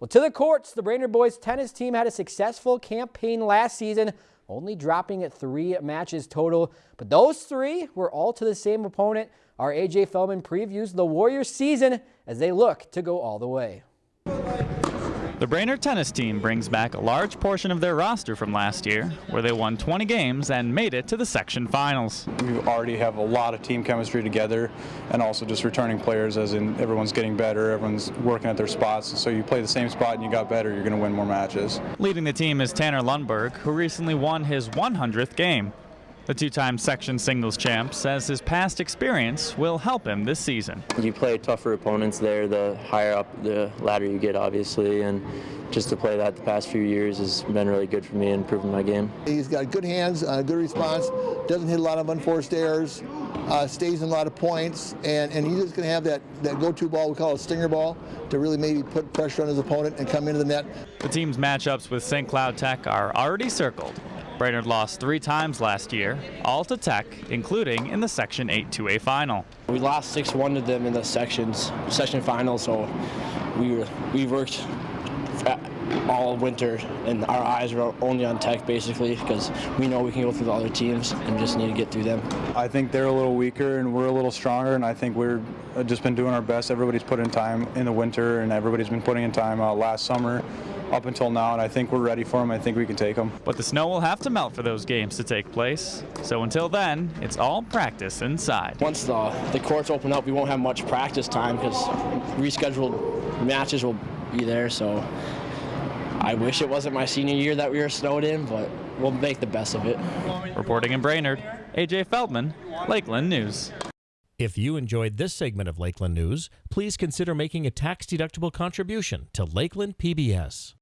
Well, to the courts, the Brainerd boys tennis team had a successful campaign last season, only dropping at three matches total. But those three were all to the same opponent. Our AJ Feldman previews the Warriors season as they look to go all the way. The Brainerd tennis team brings back a large portion of their roster from last year, where they won 20 games and made it to the section finals. We already have a lot of team chemistry together and also just returning players as in everyone's getting better, everyone's working at their spots. So you play the same spot and you got better, you're going to win more matches. Leading the team is Tanner Lundberg, who recently won his 100th game. The two-time section singles champ says his past experience will help him this season. You play tougher opponents there, the higher up the ladder you get, obviously, and just to play that the past few years has been really good for me in improving my game. He's got good hands, uh, good response, doesn't hit a lot of unforced errors, uh, stays in a lot of points, and, and he's just going to have that, that go-to ball, we call a stinger ball, to really maybe put pressure on his opponent and come into the net. The team's matchups with St. Cloud Tech are already circled. Brainerd lost three times last year, all to Tech, including in the Section 8 2A final. We lost 6-1 to them in the sections, section final, so we were, we worked all winter and our eyes were only on Tech basically because we know we can go through the other teams and just need to get through them. I think they're a little weaker and we're a little stronger and I think we're just been doing our best. Everybody's put in time in the winter and everybody's been putting in time uh, last summer up until now, and I think we're ready for them. I think we can take them. But the snow will have to melt for those games to take place. So until then, it's all practice inside. Once the, the courts open up, we won't have much practice time because rescheduled matches will be there. So I wish it wasn't my senior year that we were snowed in, but we'll make the best of it. Reporting in Brainerd, AJ Feldman, Lakeland News. If you enjoyed this segment of Lakeland News, please consider making a tax-deductible contribution to Lakeland PBS.